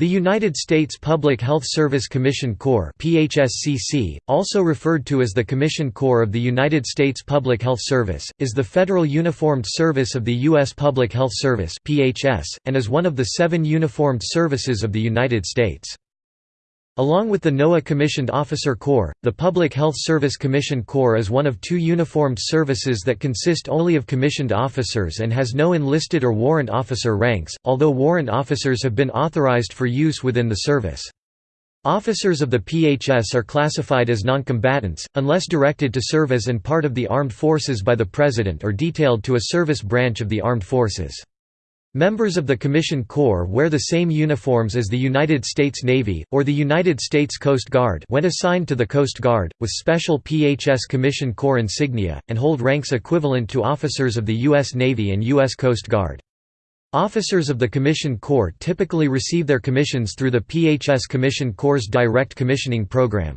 The United States Public Health Service Commission Corps PHSCC, also referred to as the Commission Corps of the United States Public Health Service, is the federal uniformed service of the U.S. Public Health Service PHS, and is one of the seven uniformed services of the United States. Along with the NOAA Commissioned Officer Corps, the Public Health Service Commissioned Corps is one of two uniformed services that consist only of commissioned officers and has no enlisted or warrant officer ranks, although warrant officers have been authorized for use within the service. Officers of the PHS are classified as noncombatants, unless directed to serve as and part of the armed forces by the President or detailed to a service branch of the armed forces. Members of the Commission Corps wear the same uniforms as the United States Navy, or the United States Coast Guard when assigned to the Coast Guard, with special PHS Commission Corps insignia, and hold ranks equivalent to officers of the U.S. Navy and U.S. Coast Guard. Officers of the Commission Corps typically receive their commissions through the PHS Commission Corps' direct commissioning program.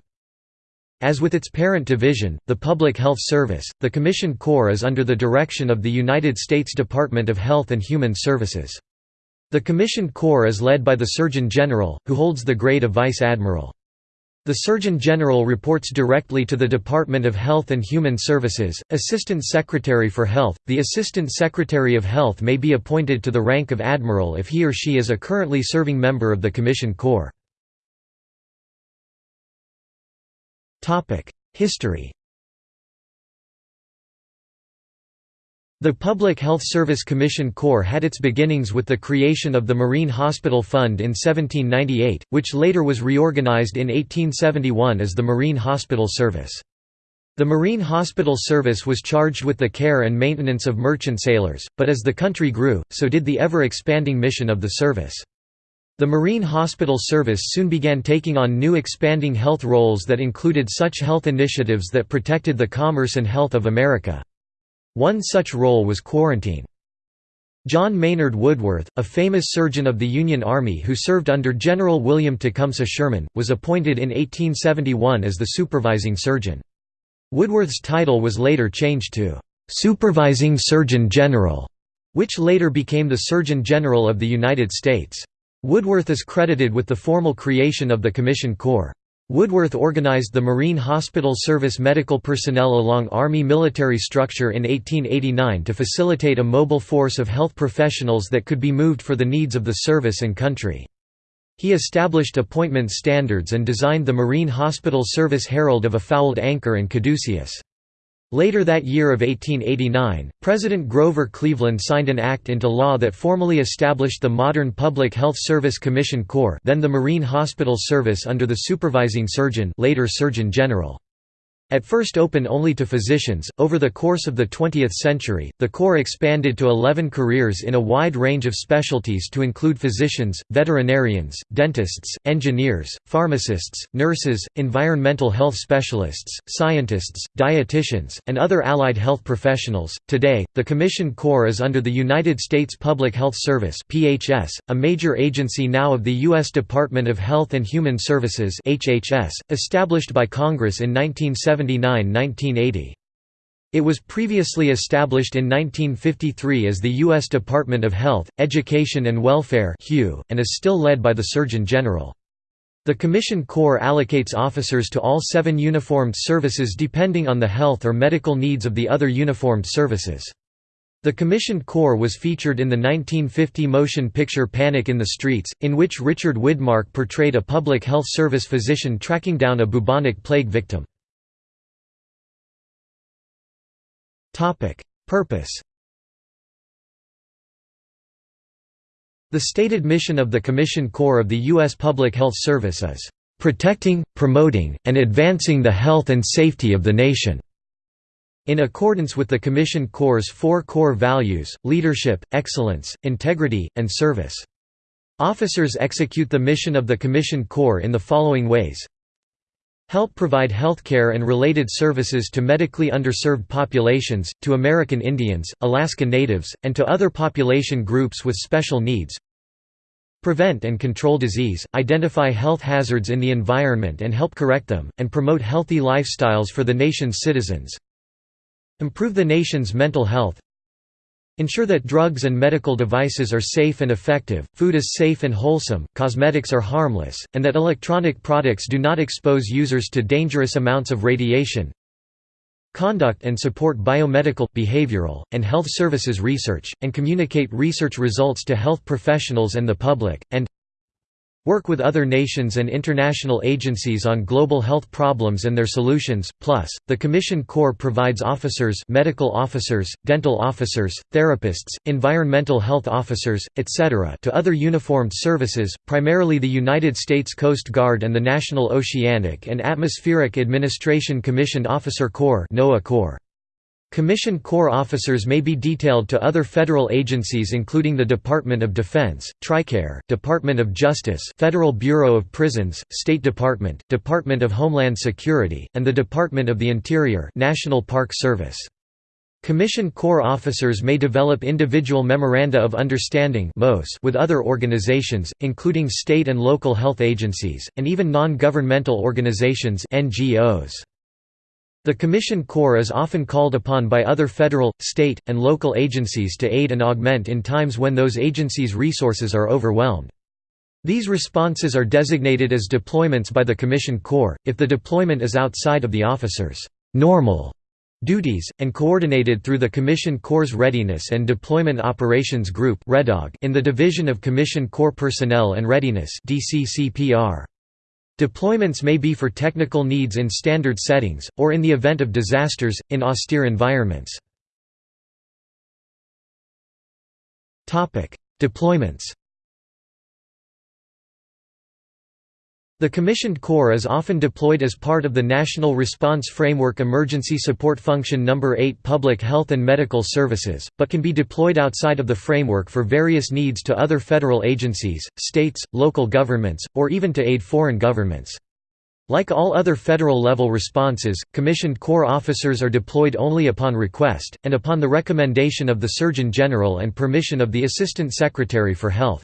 As with its parent division, the Public Health Service, the Commission Corps is under the direction of the United States Department of Health and Human Services. The Commission Corps is led by the Surgeon General, who holds the grade of Vice Admiral. The Surgeon General reports directly to the Department of Health and Human Services, Assistant Secretary for Health. The Assistant Secretary of Health may be appointed to the rank of Admiral if he or she is a currently serving member of the Commission Corps. History The Public Health Service Commission Corps had its beginnings with the creation of the Marine Hospital Fund in 1798, which later was reorganized in 1871 as the Marine Hospital Service. The Marine Hospital Service was charged with the care and maintenance of merchant sailors, but as the country grew, so did the ever-expanding mission of the service. The Marine Hospital Service soon began taking on new expanding health roles that included such health initiatives that protected the commerce and health of America. One such role was quarantine. John Maynard Woodworth, a famous surgeon of the Union Army who served under General William Tecumseh Sherman, was appointed in 1871 as the supervising surgeon. Woodworth's title was later changed to "'Supervising Surgeon General", which later became the Surgeon General of the United States. Woodworth is credited with the formal creation of the Commission Corps. Woodworth organized the Marine Hospital Service medical personnel along Army military structure in 1889 to facilitate a mobile force of health professionals that could be moved for the needs of the service and country. He established appointment standards and designed the Marine Hospital Service Herald of a Fouled Anchor and Caduceus. Later that year of 1889, President Grover Cleveland signed an act into law that formally established the modern Public Health Service Commission Corps then the Marine Hospital Service under the supervising surgeon later Surgeon General. At first open only to physicians, over the course of the 20th century, the Corps expanded to 11 careers in a wide range of specialties to include physicians, veterinarians, dentists, engineers, pharmacists, nurses, environmental health specialists, scientists, dietitians, and other allied health professionals. Today, the Commission Corps is under the United States Public Health Service (PHS), a major agency now of the U.S. Department of Health and Human Services (HHS), established by Congress in 1970 1979–1980. It was previously established in 1953 as the U.S. Department of Health, Education and Welfare and is still led by the Surgeon General. The Commission Corps allocates officers to all seven uniformed services depending on the health or medical needs of the other uniformed services. The Commissioned Corps was featured in the 1950 motion picture Panic in the Streets, in which Richard Widmark portrayed a public health service physician tracking down a bubonic plague victim. Purpose The stated mission of the Commission Corps of the U.S. Public Health Service is, "...protecting, promoting, and advancing the health and safety of the nation." In accordance with the Commission Corps' four core values, leadership, excellence, integrity, and service. Officers execute the mission of the Commission Corps in the following ways help provide healthcare and related services to medically underserved populations, to American Indians, Alaska Natives, and to other population groups with special needs. Prevent and control disease, identify health hazards in the environment and help correct them, and promote healthy lifestyles for the nation's citizens. Improve the nation's mental health Ensure that drugs and medical devices are safe and effective, food is safe and wholesome, cosmetics are harmless, and that electronic products do not expose users to dangerous amounts of radiation. Conduct and support biomedical, behavioral, and health services research, and communicate research results to health professionals and the public, and Work with other nations and international agencies on global health problems and their solutions. Plus, the Commission Corps provides officers, medical officers, dental officers, therapists, environmental health officers, etc., to other uniformed services, primarily the United States Coast Guard and the National Oceanic and Atmospheric Administration Commissioned Officer Corps (NOAA Corps). Commissioned Corps officers may be detailed to other federal agencies including the Department of Defense, TRICARE, Department of Justice Federal Bureau of Prisons, State Department, Department of Homeland Security, and the Department of the Interior National Park Service. Commissioned Corps officers may develop individual Memoranda of Understanding with other organizations, including state and local health agencies, and even non-governmental organizations NGOs. The Commission Corps is often called upon by other federal, state, and local agencies to aid and augment in times when those agencies' resources are overwhelmed. These responses are designated as deployments by the Commission Corps, if the deployment is outside of the officer's normal duties, and coordinated through the Commission Corps Readiness and Deployment Operations Group in the Division of Commission Corps Personnel and Readiness DCCPR. Deployments may be for technical needs in standard settings, or in the event of disasters, in austere environments. Deployments The Commissioned Corps is often deployed as part of the National Response Framework Emergency Support Function No. 8 Public Health and Medical Services, but can be deployed outside of the framework for various needs to other federal agencies, states, local governments, or even to aid foreign governments. Like all other federal-level responses, commissioned Corps officers are deployed only upon request, and upon the recommendation of the Surgeon General and permission of the Assistant Secretary for Health.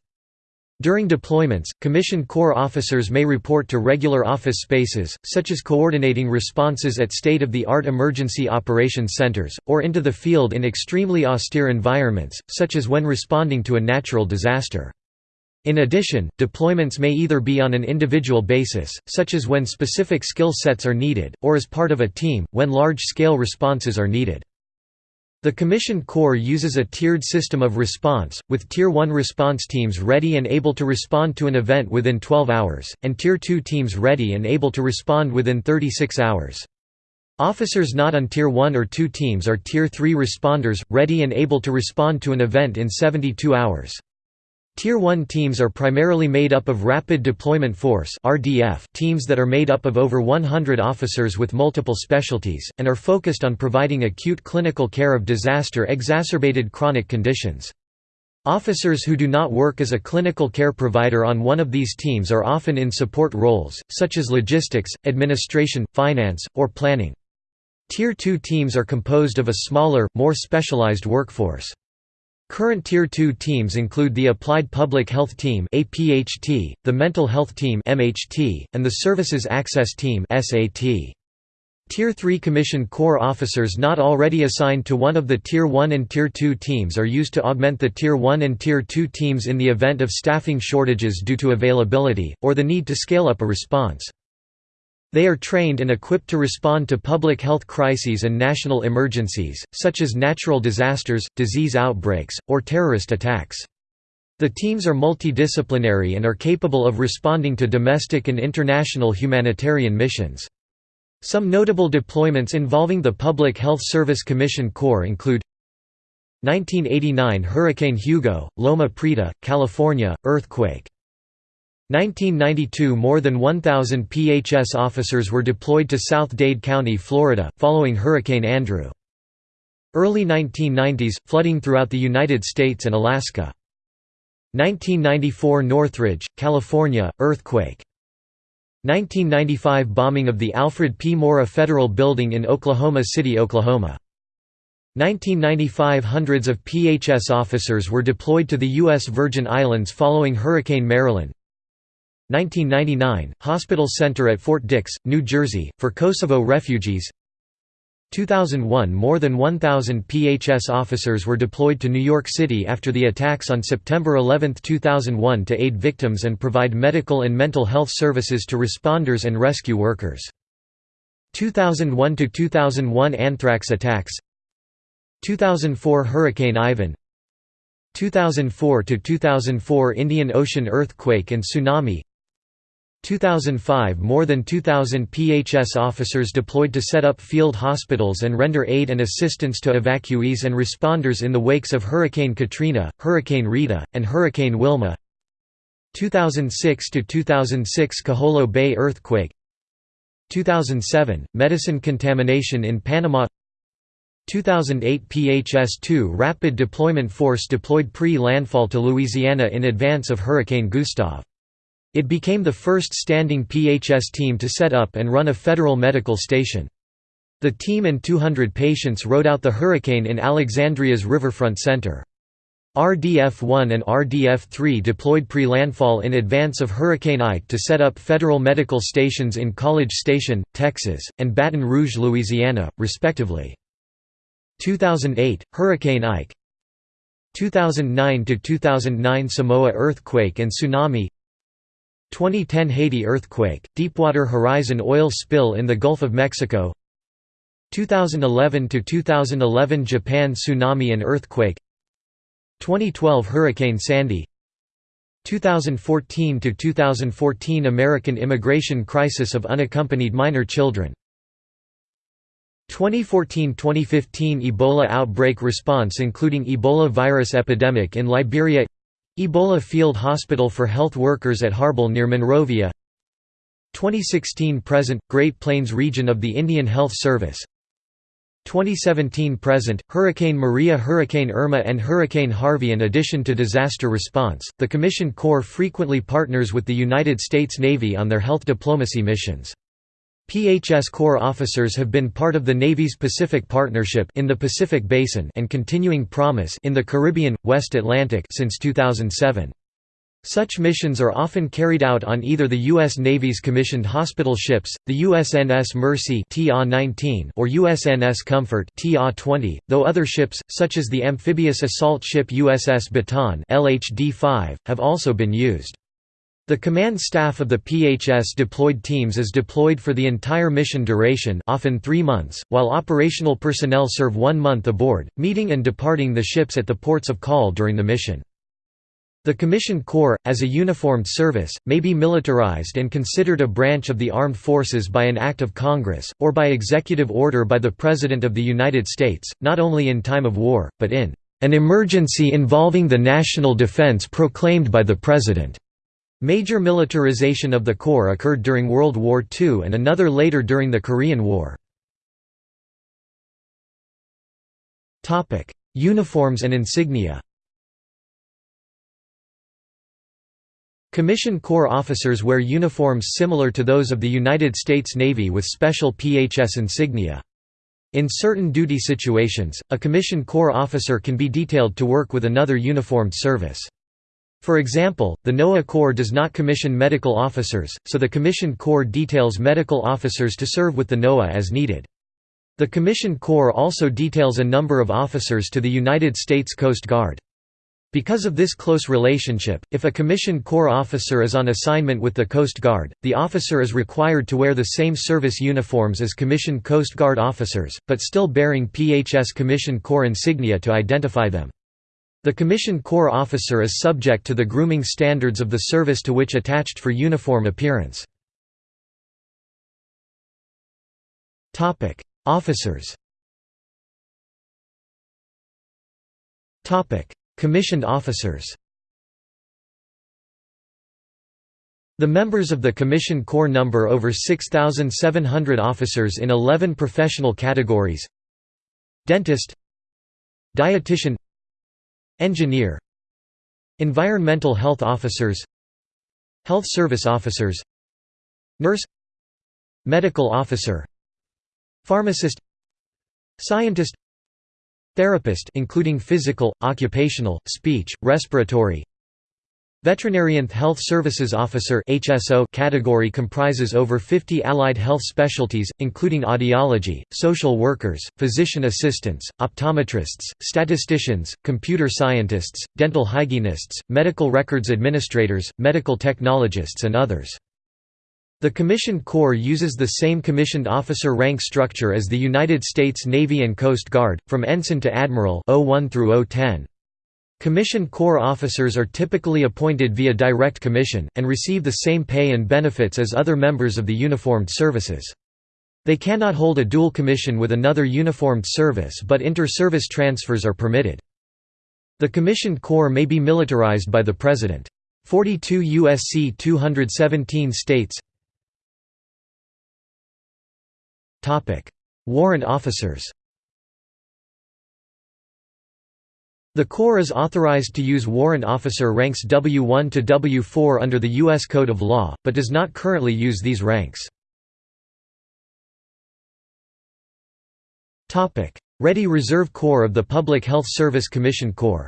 During deployments, commissioned Corps officers may report to regular office spaces, such as coordinating responses at state-of-the-art emergency operations centers, or into the field in extremely austere environments, such as when responding to a natural disaster. In addition, deployments may either be on an individual basis, such as when specific skill sets are needed, or as part of a team, when large-scale responses are needed. The Commissioned Corps uses a tiered system of response, with Tier 1 response teams ready and able to respond to an event within 12 hours, and Tier 2 teams ready and able to respond within 36 hours. Officers not on Tier 1 or 2 teams are Tier 3 responders, ready and able to respond to an event in 72 hours. Tier 1 teams are primarily made up of Rapid Deployment Force (RDF) teams that are made up of over 100 officers with multiple specialties and are focused on providing acute clinical care of disaster-exacerbated chronic conditions. Officers who do not work as a clinical care provider on one of these teams are often in support roles, such as logistics, administration, finance, or planning. Tier 2 teams are composed of a smaller, more specialized workforce. Current Tier 2 teams include the Applied Public Health Team the Mental Health Team and the Services Access Team Tier 3 Commissioned Corps officers not already assigned to one of the Tier 1 and Tier 2 teams are used to augment the Tier 1 and Tier 2 teams in the event of staffing shortages due to availability, or the need to scale up a response. They are trained and equipped to respond to public health crises and national emergencies, such as natural disasters, disease outbreaks, or terrorist attacks. The teams are multidisciplinary and are capable of responding to domestic and international humanitarian missions. Some notable deployments involving the Public Health Service Commission Corps include 1989 Hurricane Hugo, Loma Prieta, California, earthquake 1992 – More than 1,000 PHS officers were deployed to South Dade County, Florida, following Hurricane Andrew. Early 1990s – Flooding throughout the United States and Alaska. 1994 Northridge, California, earthquake. 1995 Bombing of the Alfred P. Murrah Federal Building in Oklahoma City, Oklahoma. 1995 – Hundreds of PHS officers were deployed to the U.S. Virgin Islands following Hurricane Marilyn. 1999 – Hospital Center at Fort Dix, New Jersey, for Kosovo refugees. 2001 – More than 1,000 PHS officers were deployed to New York City after the attacks on September 11, 2001 to aid victims and provide medical and mental health services to responders and rescue workers. 2001–2001 Anthrax attacks. 2004 Hurricane Ivan. 2004–2004 Indian Ocean earthquake and tsunami 2005 – More than 2,000 PHS officers deployed to set up field hospitals and render aid and assistance to evacuees and responders in the wakes of Hurricane Katrina, Hurricane Rita, and Hurricane Wilma. 2006–2006 Kiholo Bay earthquake. 2007 – Medicine contamination in Panama. 2008 PHS-2 Rapid Deployment Force deployed pre-landfall to Louisiana in advance of Hurricane Gustav. It became the first standing PHS team to set up and run a federal medical station. The team and 200 patients rode out the hurricane in Alexandria's riverfront center. RDF-1 and RDF-3 deployed pre-landfall in advance of Hurricane Ike to set up federal medical stations in College Station, Texas, and Baton Rouge, Louisiana, respectively. 2008 Hurricane Ike 2009–2009 Samoa earthquake and tsunami 2010 Haiti earthquake Deepwater Horizon oil spill in the Gulf of Mexico 2011–2011 Japan tsunami and earthquake 2012 Hurricane Sandy 2014–2014 American immigration crisis of unaccompanied minor children 2014–2015 Ebola outbreak response including Ebola virus epidemic in Liberia Ebola Field Hospital for Health Workers at Harbel near Monrovia. 2016–present – Great Plains region of the Indian Health Service. 2017–present – Hurricane Maria Hurricane Irma and Hurricane Harvey In addition to disaster response, the Commissioned Corps frequently partners with the United States Navy on their health diplomacy missions. PHS Corps officers have been part of the Navy's Pacific Partnership in the Pacific Basin and Continuing Promise in the Caribbean West Atlantic since 2007. Such missions are often carried out on either the U.S. Navy's commissioned hospital ships, the USNS Mercy or USNS Comfort though other ships, such as the amphibious assault ship USS Bataan LHD-5, have also been used. The command staff of the PHS deployed teams is deployed for the entire mission duration often three months, while operational personnel serve one month aboard, meeting and departing the ships at the ports of call during the mission. The Commissioned Corps, as a uniformed service, may be militarized and considered a branch of the armed forces by an act of Congress, or by executive order by the President of the United States, not only in time of war, but in an emergency involving the national defense proclaimed by the President. Major militarization of the Corps occurred during World War II and another later during the Korean War. Uniforms and insignia Commissioned Corps officers wear uniforms similar to those of the United States Navy with special PHS insignia. In certain duty situations, a Commissioned Corps officer can be detailed to work with another uniformed service. For example, the NOAA Corps does not commission medical officers, so the Commissioned Corps details medical officers to serve with the NOAA as needed. The Commissioned Corps also details a number of officers to the United States Coast Guard. Because of this close relationship, if a Commissioned Corps officer is on assignment with the Coast Guard, the officer is required to wear the same service uniforms as Commissioned Coast Guard officers, but still bearing PHS Commissioned Corps insignia to identify them. The Commissioned Corps officer is subject to the grooming standards of the service to which attached for uniform appearance. Officers Commissioned officers The members of the Commissioned Corps number over 6,700 officers in 11 professional categories. Dentist Dietitian Engineer Environmental health officers Health service officers Nurse Medical officer Pharmacist Scientist Therapist including physical, occupational, speech, respiratory Veterinarian Health Services Officer HSO category comprises over 50 allied health specialties, including audiology, social workers, physician assistants, optometrists, statisticians, computer scientists, dental hygienists, medical records administrators, medical technologists and others. The Commissioned Corps uses the same commissioned officer rank structure as the United States Navy and Coast Guard, from ensign to admiral 01 through 010. Commissioned Corps officers are typically appointed via direct commission, and receive the same pay and benefits as other members of the uniformed services. They cannot hold a dual commission with another uniformed service but inter-service transfers are permitted. The Commissioned Corps may be militarized by the President. 42 U.S.C. 217 states Warrant officers The Corps is authorized to use warrant officer ranks W1 to W4 under the U.S. Code of Law, but does not currently use these ranks. Ready Reserve Corps of the Public Health Service Commission Corps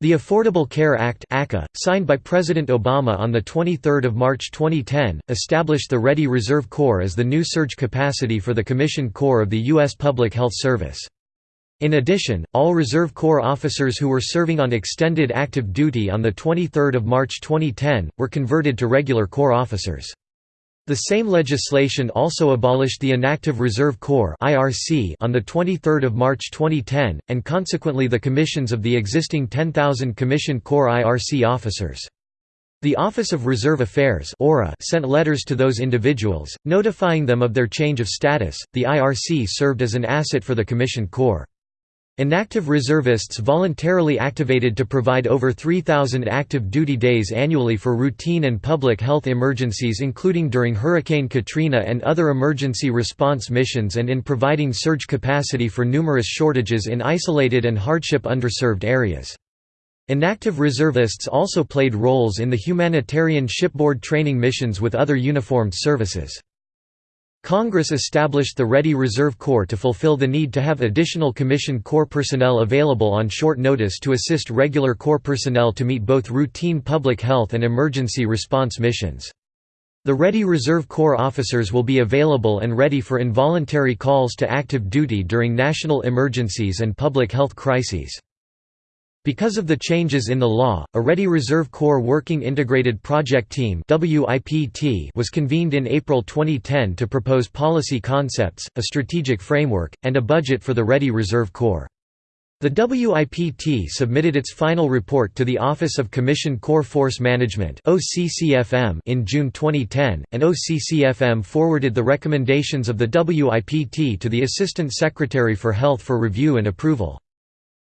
The Affordable Care Act ACA, signed by President Obama on 23 March 2010, established the Ready Reserve Corps as the new surge capacity for the Commissioned Corps of the U.S. Public Health Service. In addition, all Reserve Corps officers who were serving on extended active duty on 23 March 2010, were converted to regular Corps officers. The same legislation also abolished the Inactive Reserve Corps on 23 March 2010, and consequently the commissions of the existing 10,000 commissioned Corps IRC officers. The Office of Reserve Affairs sent letters to those individuals, notifying them of their change of status. The IRC served as an asset for the commissioned Corps. Inactive reservists voluntarily activated to provide over 3,000 active duty days annually for routine and public health emergencies including during Hurricane Katrina and other emergency response missions and in providing surge capacity for numerous shortages in isolated and hardship underserved areas. Inactive reservists also played roles in the humanitarian shipboard training missions with other uniformed services. Congress established the Ready Reserve Corps to fulfill the need to have additional Commissioned Corps personnel available on short notice to assist regular Corps personnel to meet both routine public health and emergency response missions. The Ready Reserve Corps officers will be available and ready for involuntary calls to active duty during national emergencies and public health crises. Because of the changes in the law, a Ready Reserve Corps Working Integrated Project Team was convened in April 2010 to propose policy concepts, a strategic framework, and a budget for the Ready Reserve Corps. The WIPT submitted its final report to the Office of Commissioned Corps Force Management in June 2010, and OCCFM forwarded the recommendations of the WIPT to the Assistant Secretary for Health for review and approval.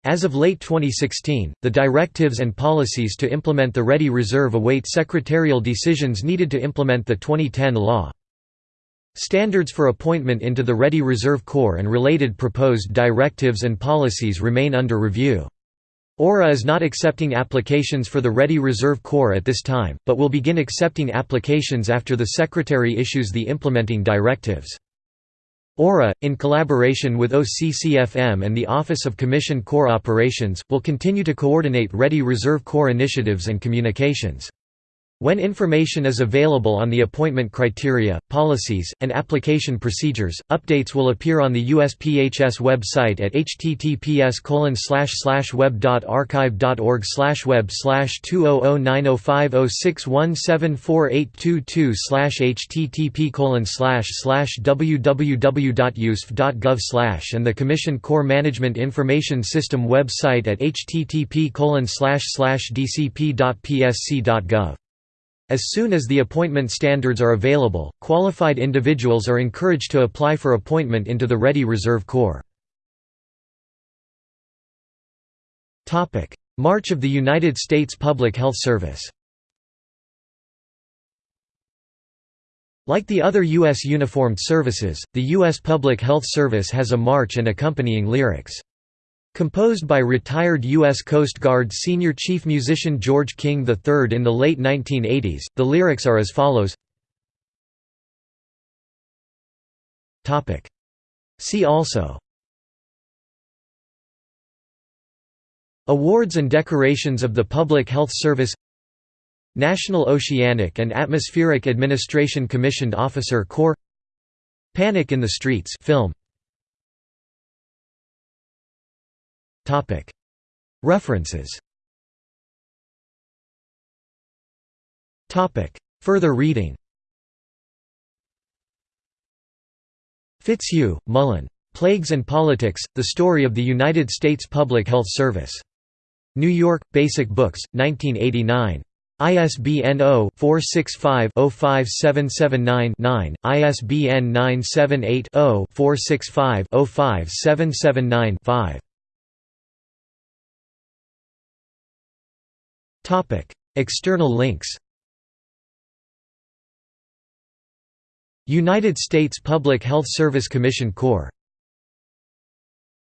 As of late 2016, the directives and policies to implement the Ready Reserve await secretarial decisions needed to implement the 2010 law. Standards for appointment into the Ready Reserve Corps and related proposed directives and policies remain under review. ORA is not accepting applications for the Ready Reserve Corps at this time, but will begin accepting applications after the Secretary issues the implementing directives. ORA, in collaboration with OCCFM and the Office of Commissioned Corps Operations, will continue to coordinate Ready Reserve Corps initiatives and communications. When information is available on the appointment criteria, policies, and application procedures, updates will appear on the USPHS website at https web.archive.org web 200905061748222 http www.usf.gov and the Commission Corps Management Information System website at http dcp.psc.gov. As soon as the appointment standards are available, qualified individuals are encouraged to apply for appointment into the Ready Reserve Corps. March of the United States Public Health Service Like the other U.S. uniformed services, the U.S. Public Health Service has a march and accompanying lyrics. Composed by retired U.S. Coast Guard senior chief musician George King III in the late 1980s, the lyrics are as follows. See also. Awards and decorations of the Public Health Service. National Oceanic and Atmospheric Administration Commissioned Officer Corps. Panic in the Streets film References Further reading Fitzhugh, Mullan. Plagues and Politics, The Story of the United States Public Health Service. New York, Basic Books, 1989. ISBN 0-465-05779-9, ISBN 978-0-465-05779-5. External links United States Public Health Service Commission Corps